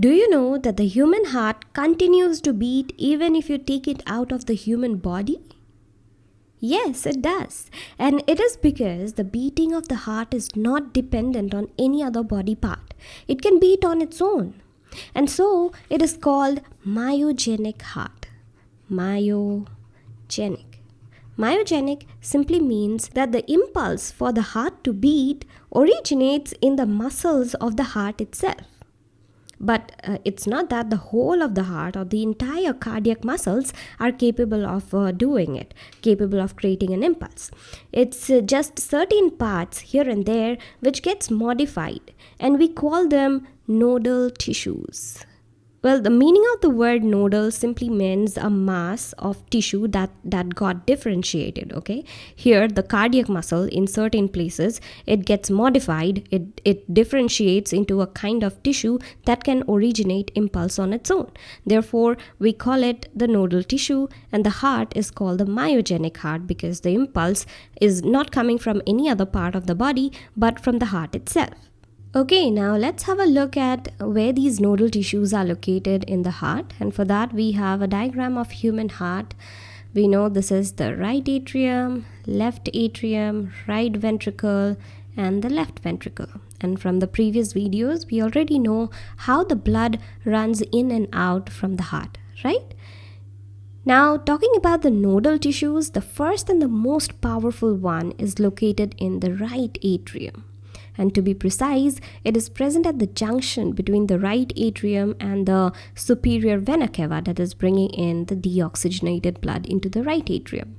Do you know that the human heart continues to beat even if you take it out of the human body? Yes, it does. And it is because the beating of the heart is not dependent on any other body part. It can beat on its own. And so it is called myogenic heart. Myogenic. Myogenic simply means that the impulse for the heart to beat originates in the muscles of the heart itself. But uh, it's not that the whole of the heart or the entire cardiac muscles are capable of uh, doing it, capable of creating an impulse. It's uh, just certain parts here and there which gets modified and we call them nodal tissues. Well, the meaning of the word nodal simply means a mass of tissue that, that got differentiated, okay? Here, the cardiac muscle in certain places, it gets modified, it, it differentiates into a kind of tissue that can originate impulse on its own. Therefore, we call it the nodal tissue and the heart is called the myogenic heart because the impulse is not coming from any other part of the body but from the heart itself. Okay, now let's have a look at where these nodal tissues are located in the heart. And for that, we have a diagram of human heart. We know this is the right atrium, left atrium, right ventricle, and the left ventricle. And from the previous videos, we already know how the blood runs in and out from the heart, right? Now, talking about the nodal tissues, the first and the most powerful one is located in the right atrium and to be precise, it is present at the junction between the right atrium and the superior vena cava that is bringing in the deoxygenated blood into the right atrium.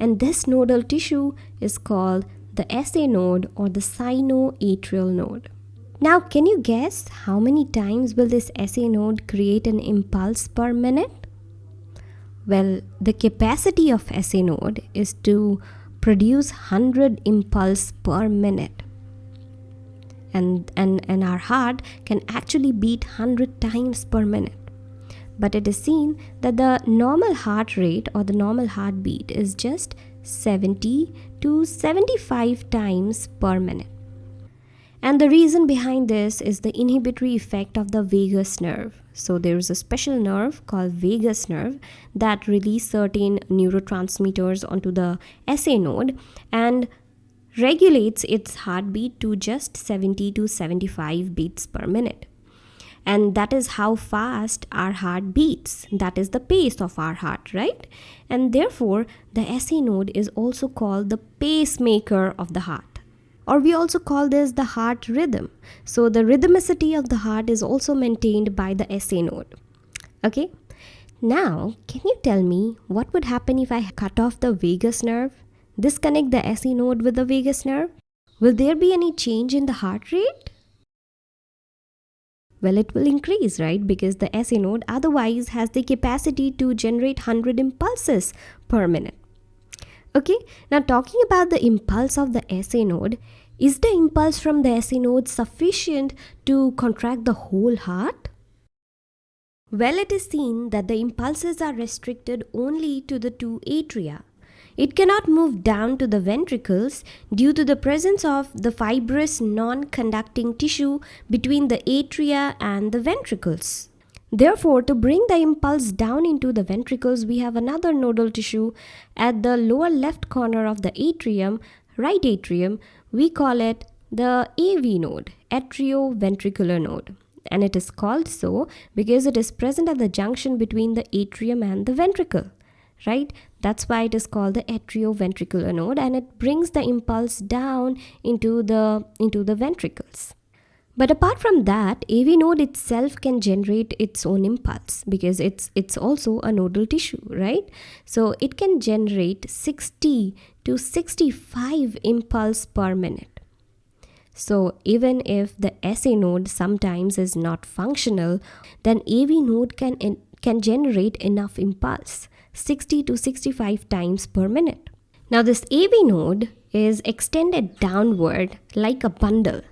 And this nodal tissue is called the SA node or the sinoatrial node. Now, can you guess how many times will this SA node create an impulse per minute? Well, the capacity of SA node is to produce 100 impulse per minute and, and, and our heart can actually beat 100 times per minute. But it is seen that the normal heart rate or the normal heartbeat is just 70 to 75 times per minute. And the reason behind this is the inhibitory effect of the vagus nerve. So there is a special nerve called vagus nerve that release certain neurotransmitters onto the SA node and regulates its heartbeat to just 70 to 75 beats per minute. And that is how fast our heart beats. That is the pace of our heart, right? And therefore, the SA node is also called the pacemaker of the heart. Or we also call this the heart rhythm. So the rhythmicity of the heart is also maintained by the SA node. Okay? Now, can you tell me what would happen if I cut off the vagus nerve? Disconnect the SA node with the vagus nerve, will there be any change in the heart rate? Well, it will increase, right? Because the SA node otherwise has the capacity to generate 100 impulses per minute. Okay, now talking about the impulse of the SA node, is the impulse from the SA node sufficient to contract the whole heart? Well, it is seen that the impulses are restricted only to the two atria it cannot move down to the ventricles due to the presence of the fibrous non-conducting tissue between the atria and the ventricles. Therefore, to bring the impulse down into the ventricles, we have another nodal tissue at the lower left corner of the atrium, right atrium. We call it the AV node, atrioventricular node. And it is called so because it is present at the junction between the atrium and the ventricle right? That's why it is called the atrioventricular node and it brings the impulse down into the into the ventricles. But apart from that av node itself can generate its own impulse because it's it's also a nodal tissue right? So it can generate 60 to 65 impulse per minute. So even if the SA node sometimes is not functional, then AV node can, can generate enough impulse. 60 to 65 times per minute. Now this AV node is extended downward like a bundle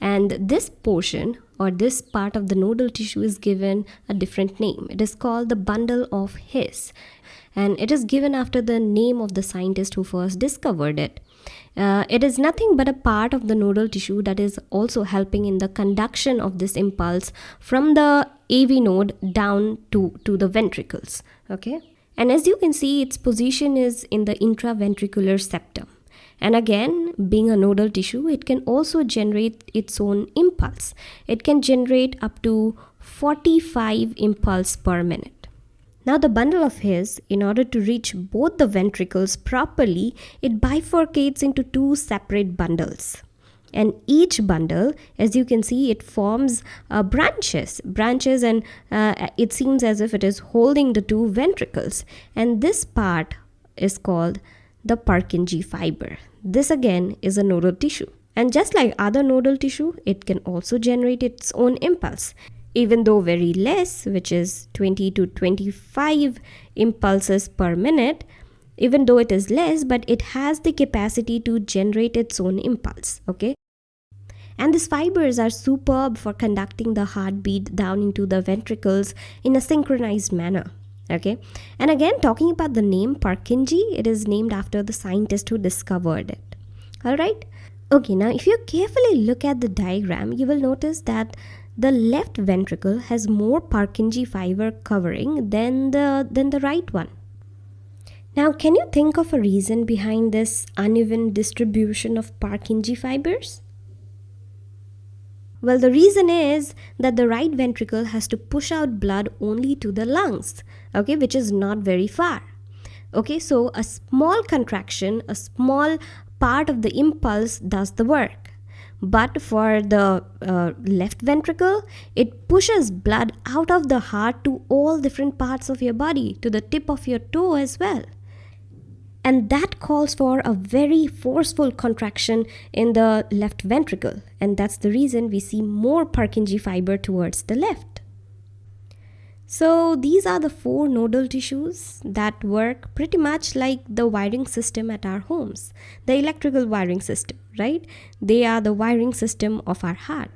and this portion or this part of the nodal tissue is given a different name. It is called the bundle of His and it is given after the name of the scientist who first discovered it. Uh, it is nothing but a part of the nodal tissue that is also helping in the conduction of this impulse from the AV node down to, to the ventricles. Okay. And as you can see, its position is in the intraventricular septum. And again, being a nodal tissue, it can also generate its own impulse. It can generate up to 45 impulse per minute. Now the bundle of His, in order to reach both the ventricles properly, it bifurcates into two separate bundles. And each bundle, as you can see, it forms uh, branches, branches, and uh, it seems as if it is holding the two ventricles. And this part is called the Purkinje fiber. This again is a nodal tissue. And just like other nodal tissue, it can also generate its own impulse even though very less, which is 20 to 25 impulses per minute, even though it is less, but it has the capacity to generate its own impulse, okay? And these fibers are superb for conducting the heartbeat down into the ventricles in a synchronized manner. Okay, and again, talking about the name Purkinje, it is named after the scientist who discovered it. All right, okay, now if you carefully look at the diagram, you will notice that the left ventricle has more Purkinje fiber covering than the, than the right one. Now, can you think of a reason behind this uneven distribution of Purkinje fibers? Well, the reason is that the right ventricle has to push out blood only to the lungs, okay, which is not very far. Okay, so a small contraction, a small part of the impulse does the work. But for the uh, left ventricle, it pushes blood out of the heart to all different parts of your body, to the tip of your toe as well. And that calls for a very forceful contraction in the left ventricle. And that's the reason we see more Purkinje fiber towards the left. So these are the four nodal tissues that work pretty much like the wiring system at our homes, the electrical wiring system, right? They are the wiring system of our heart.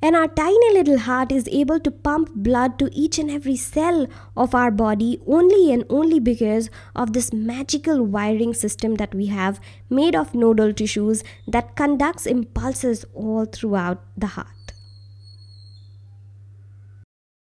And our tiny little heart is able to pump blood to each and every cell of our body only and only because of this magical wiring system that we have made of nodal tissues that conducts impulses all throughout the heart.